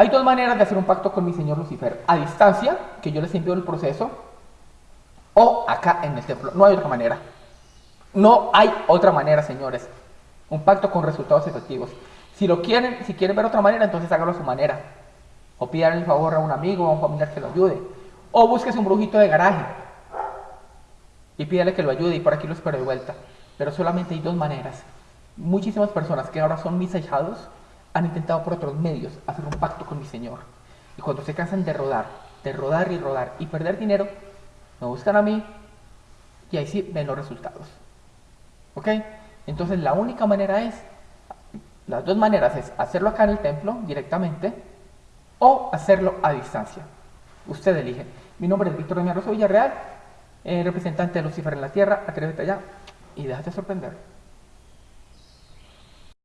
Hay dos maneras de hacer un pacto con mi señor Lucifer. A distancia, que yo les envío el proceso, o acá en el templo. No hay otra manera. No hay otra manera, señores. Un pacto con resultados efectivos. Si lo quieren, si quieren ver otra manera, entonces hágalo a su manera. O pidan el favor a un amigo o a un familiar que lo ayude. O búsquese un brujito de garaje y pídale que lo ayude y por aquí lo espero de vuelta. Pero solamente hay dos maneras. Muchísimas personas que ahora son mis ahijados han intentado por otros medios hacer un pacto con mi Señor. Y cuando se cansan de rodar, de rodar y rodar y perder dinero, me buscan a mí y ahí sí ven los resultados. ¿Ok? Entonces la única manera es, las dos maneras es hacerlo acá en el templo directamente o hacerlo a distancia. Usted elige. Mi nombre es Víctor Doña Rosa Villarreal, eh, representante de Lucifer en la Tierra. Atrévete allá y déjate sorprender.